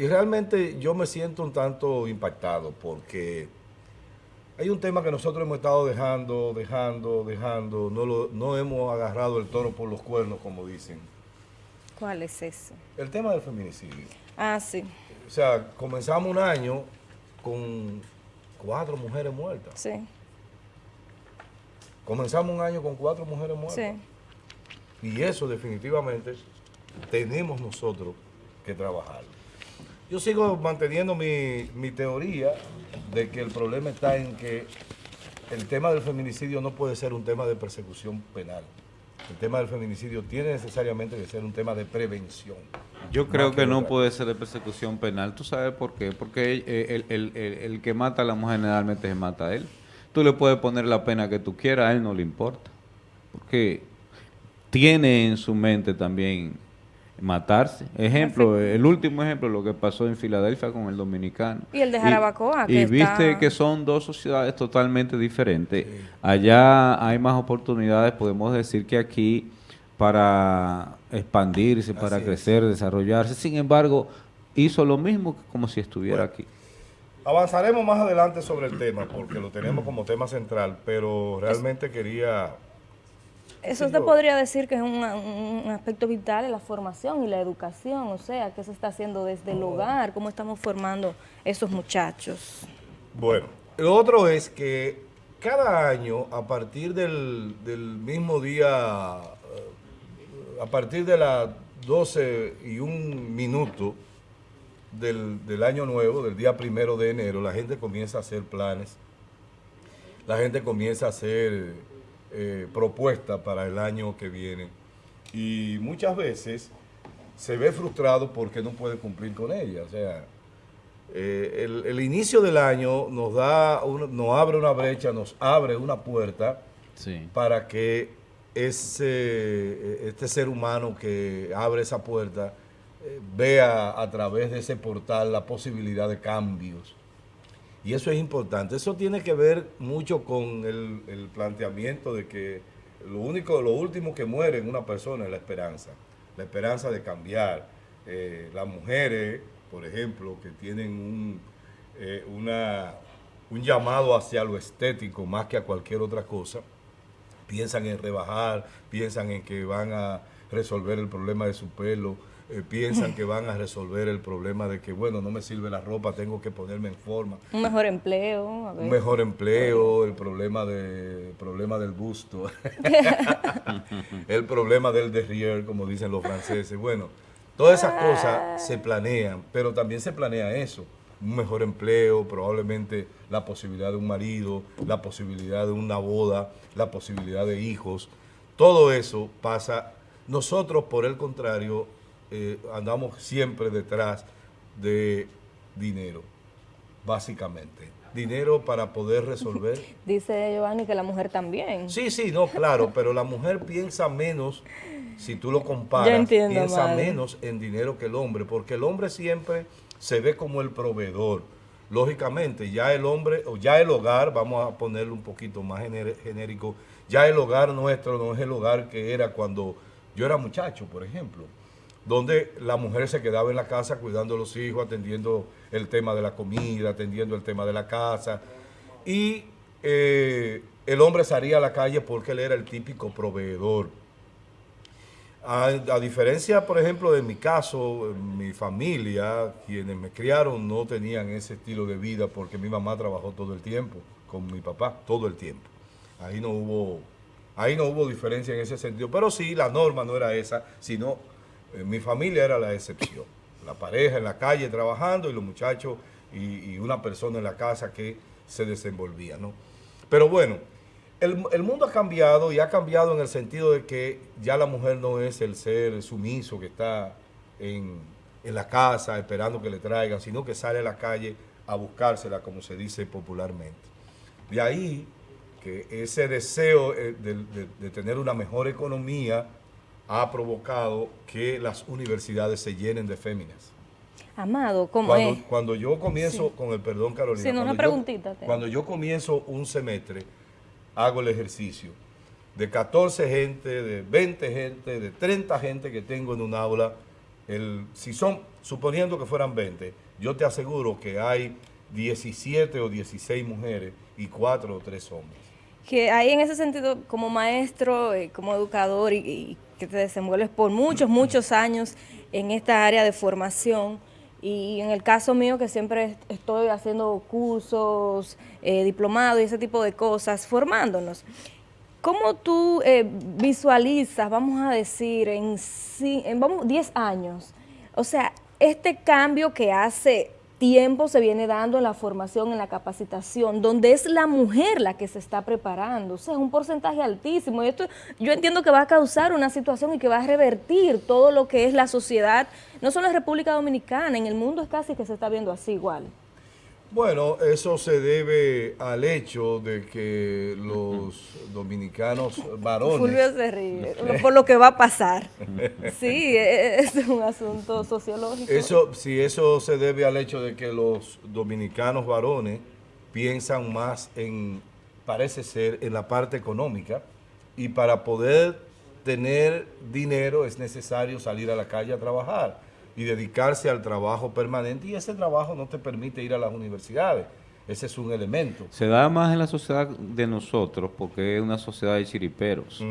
Y realmente yo me siento un tanto impactado porque hay un tema que nosotros hemos estado dejando, dejando, dejando, no, lo, no hemos agarrado el toro por los cuernos, como dicen. ¿Cuál es eso? El tema del feminicidio. Ah, sí. O sea, comenzamos un año con cuatro mujeres muertas. Sí. Comenzamos un año con cuatro mujeres muertas. Sí. Y eso definitivamente tenemos nosotros que trabajar. Yo sigo manteniendo mi, mi teoría de que el problema está en que el tema del feminicidio no puede ser un tema de persecución penal. El tema del feminicidio tiene necesariamente que ser un tema de prevención. Yo creo que no puede ser de persecución penal. ¿Tú sabes por qué? Porque el, el- el- el que mata a la mujer generalmente se mata a él. Tú le puedes poner la pena que tú quieras, a él no le importa. Porque tiene en su mente también matarse. Ejemplo, el último ejemplo, lo que pasó en Filadelfia con el dominicano. Y el de Jarabacoa, Y, que y viste está- que son dos sociedades totalmente diferentes. Allá hay más oportunidades, podemos decir que aquí para expandirse, para Así es. crecer, desarrollarse. Sin embargo, hizo lo mismo que como si estuviera Bueno. aquí. Avanzaremos más adelante sobre el tema, porque lo tenemos como tema central, pero realmente quería... Eso Sí, te yo- podría decir que es un, un aspecto vital en la formación y la educación, o sea, qué se está haciendo desde el hogar, cómo estamos formando esos muchachos. Bueno, lo otro es que cada año, a partir del, del mismo día, eh, a partir de las 12 y un minuto del, del año nuevo, del día primero de enero, la gente comienza a hacer planes, la gente comienza a hacer eh, propuestas para el año que viene y muchas veces se ve frustrado porque no puede cumplir con ella. O sea, eh, el, el inicio del año nos da, un- nos abre una brecha, nos abre una puerta Sí. para que ese, este ser humano que abre esa puerta eh, vea a través de ese portal la posibilidad de cambios. Y eso es importante. Eso tiene que ver mucho con el, planteamiento de que lo único, lo último que muere en una persona es la esperanza. La esperanza de cambiar. Eh, las mujeres, por ejemplo, que tienen un, eh, un llamado hacia lo estético más que a cualquier otra cosa, piensan en rebajar, piensan en que van a resolver el problema de su pelo, eh, piensan que van a resolver el problema de que, bueno, no me sirve la ropa, tengo que ponerme en forma. Un mejor empleo, a ver. Un mejor empleo, el problema, de, el problema del busto, el problema del derrière, como dicen los franceses. Bueno, todas esas cosas se planean, pero también se planea eso. Un mejor empleo, probablemente la posibilidad de un marido, la posibilidad de una boda, la posibilidad de hijos. Todo eso pasa. Nosotros, por el contrario, eh, andamos siempre detrás de dinero, básicamente. Dinero para poder resolver. Dice Giovanni que la mujer también. Sí, sí, no, claro, pero la mujer piensa menos, si tú lo comparas, entiendo, piensa madre. menos en dinero que el hombre, porque el hombre siempre se ve como el proveedor. Lógicamente, ya el hombre, o ya el hogar, vamos a ponerlo un poquito más genérico, ya el hogar nuestro no es el hogar que era cuando yo era muchacho, por ejemplo, donde la mujer se quedaba en la casa cuidando a los hijos, atendiendo el tema de la comida, atendiendo el tema de la casa, y eh, el hombre salía a la calle porque él era el típico proveedor. A, a diferencia, por ejemplo, de mi caso, mi familia, quienes me criaron no tenían ese estilo de vida porque mi mamá trabajó todo el tiempo con mi papá, todo el tiempo. Ahí no hubo, ahí no hubo diferencia en ese sentido. Pero sí, la norma no era esa, sino mi familia era la excepción. La pareja en la calle trabajando y los muchachos y, una persona en la casa que se desenvolvía, ¿no? Pero bueno, el, el mundo ha cambiado y ha cambiado en el sentido de que ya la mujer no es el ser sumiso que está en, en la casa esperando que le traigan, sino que sale a la calle a buscársela, como se dice popularmente. De ahí que ese deseo eh, de tener una mejor economía ha provocado que las universidades se llenen de féminas. Amado, ¿cómo Cuando, es? cuando yo comienzo, con el perdón Carolina, Sí, no, una cuando yo- preguntita tengo. cuando yo comienzo un semestre, hago el ejercicio de 14 gente, de 20 gente, de 30 gente que tengo en un aula, el, si son, suponiendo que fueran 20, yo te aseguro que hay 17 o 16 mujeres y 4 o 3 hombres. Que ahí en ese sentido, como maestro, eh, como educador y, y que te desenvuelves por muchos, muchos años en esta área de formación, y en el caso mío que siempre est- estoy haciendo cursos, eh, diplomados y ese tipo de cosas, formándonos. ¿Cómo tú eh, visualizas, vamos a decir, en, en vamos, 10 años? O sea, este cambio que hace tiempo se viene dando en la formación, en la capacitación, donde es la mujer la que se está preparando. O sea, es un porcentaje altísimo. Y esto yo entiendo que va a causar una situación y que va a revertir todo lo que es la sociedad, no solo en República Dominicana, en el mundo es casi que se está viendo así igual. Bueno, eso se debe al hecho de que los dominicanos varones... Fulvio se ríe, por lo que va a pasar. Sí, es un asunto sociológico. Eso, si eso se debe al hecho de que los dominicanos varones piensan más en, parece ser, en la parte económica y para poder tener dinero es necesario salir a la calle a trabajar y dedicarse al trabajo permanente y ese trabajo no te permite ir a las universidades. Ese es un elemento. Se da más en la sociedad de nosotros porque es una sociedad de chiriperos.